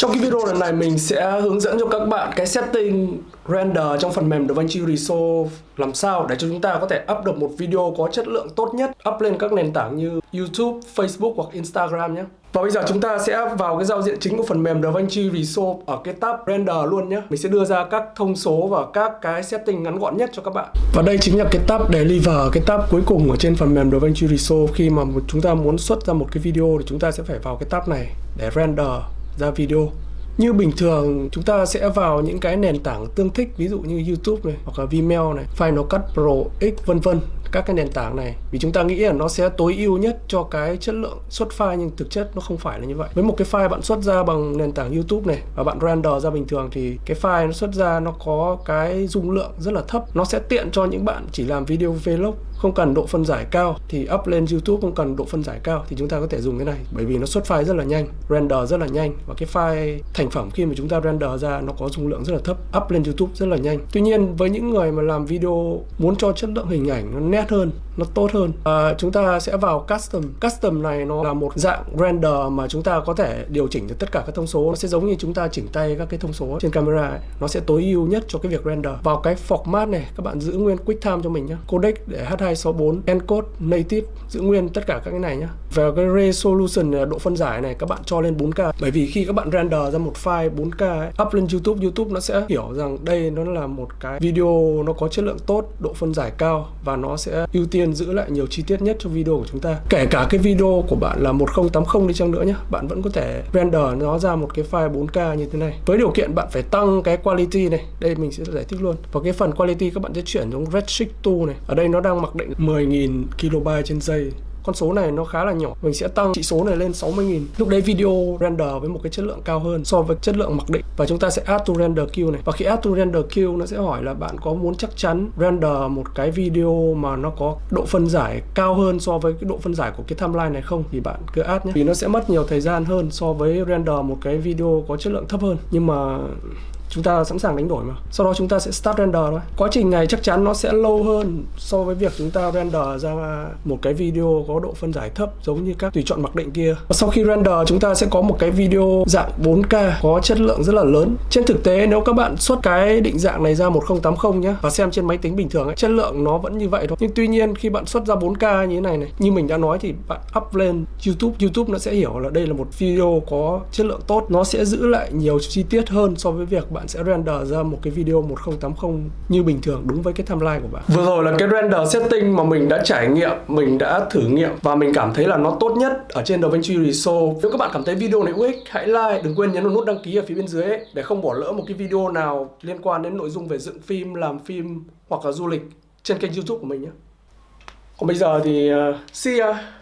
Trong cái video lần này mình sẽ hướng dẫn cho các bạn cái setting render trong phần mềm DaVinci Resolve làm sao để cho chúng ta có thể up được một video có chất lượng tốt nhất up lên các nền tảng như YouTube, Facebook hoặc Instagram nhé. Và bây giờ chúng ta sẽ vào cái giao diện chính của phần mềm DaVinci Resolve ở cái tab render luôn nhé. Mình sẽ đưa ra các thông số và các cái setting ngắn gọn nhất cho các bạn. Và đây chính là cái tab deliver, cái tab cuối cùng ở trên phần mềm DaVinci Resolve khi mà chúng ta muốn xuất ra một cái video thì chúng ta sẽ phải vào cái tab này để render ra video. Như bình thường chúng ta sẽ vào những cái nền tảng tương thích ví dụ như YouTube này hoặc là Vimeo này, Final Cut Pro X vân vân các cái nền tảng này. Vì chúng ta nghĩ là nó sẽ tối ưu nhất cho cái chất lượng xuất file nhưng thực chất nó không phải là như vậy. Với một cái file bạn xuất ra bằng nền tảng YouTube này và bạn render ra bình thường thì cái file nó xuất ra nó có cái dung lượng rất là thấp. Nó sẽ tiện cho những bạn chỉ làm video vlog không cần độ phân giải cao thì up lên YouTube không cần độ phân giải cao thì chúng ta có thể dùng cái này. Bởi vì nó xuất file rất là nhanh render rất là nhanh và cái file thành phẩm khi mà chúng ta render ra nó có dung lượng rất là thấp up lên YouTube rất là nhanh. Tuy nhiên với những người mà làm video muốn cho chất lượng hình ảnh nó nét hơn nó tốt hơn à, chúng ta sẽ vào custom. Custom này nó là một dạng render mà chúng ta có thể điều chỉnh được tất cả các thông số. Nó sẽ giống như chúng ta chỉnh tay các cái thông số trên camera ấy. nó sẽ tối ưu nhất cho cái việc render. Vào cái format này các bạn giữ nguyên QuickTime cho mình nhé codec để 264 encode native giữ nguyên tất cả các cái này nhé về cái resolution độ phân giải này các bạn cho lên 4K bởi vì khi các bạn render ra một file 4K ấy, up lên YouTube YouTube nó sẽ hiểu rằng đây nó là một cái video nó có chất lượng tốt độ phân giải cao và nó sẽ ưu tiên giữ lại nhiều chi tiết nhất cho video của chúng ta. Kể cả cái video của bạn là 1080 đi chăng nữa nhé bạn vẫn có thể render nó ra một cái file 4K như thế này. Với điều kiện bạn phải tăng cái quality này đây mình sẽ giải thích luôn. Và cái phần quality các bạn sẽ chuyển xuống Redshift 2 này. Ở đây nó đang mặc định. 10.000 KB trên giây. Con số này nó khá là nhỏ. Mình sẽ tăng chỉ số này lên 60.000 lúc đấy video render với một cái chất lượng cao hơn so với chất lượng mặc định. Và chúng ta sẽ add to render queue này. Và khi add to render queue, nó sẽ hỏi là bạn có muốn chắc chắn render một cái video mà nó có độ phân giải cao hơn so với cái độ phân giải của cái timeline này không? Thì bạn cứ add nhé. Vì nó sẽ mất nhiều thời gian hơn so với render một cái video có chất lượng thấp hơn. Nhưng mà chúng ta sẵn sàng đánh đổi mà. Sau đó chúng ta sẽ start render thôi. Quá trình này chắc chắn nó sẽ lâu hơn so với việc chúng ta render ra một cái video có độ phân giải thấp giống như các tùy chọn mặc định kia. Và sau khi render chúng ta sẽ có một cái video dạng 4K có chất lượng rất là lớn. Trên thực tế nếu các bạn xuất cái định dạng này ra 1080 nhé và xem trên máy tính bình thường ấy, chất lượng nó vẫn như vậy thôi. Nhưng tuy nhiên khi bạn xuất ra 4K như thế này này như mình đã nói thì bạn up lên YouTube. YouTube nó sẽ hiểu là đây là một video có chất lượng tốt. Nó sẽ giữ lại nhiều chi tiết hơn so với việc bạn bạn sẽ render ra một cái video 1080 như bình thường đúng với cái timeline của bạn. Vừa rồi là cái render setting mà mình đã trải nghiệm, mình đã thử nghiệm và mình cảm thấy là nó tốt nhất ở trên DaVinci Resolve. Nếu các bạn cảm thấy video này hữu ích, hãy like, đừng quên nhấn vào nút đăng ký ở phía bên dưới ấy, để không bỏ lỡ một cái video nào liên quan đến nội dung về dựng phim, làm phim hoặc là du lịch trên kênh YouTube của mình nhé. Còn bây giờ thì uh, see ya.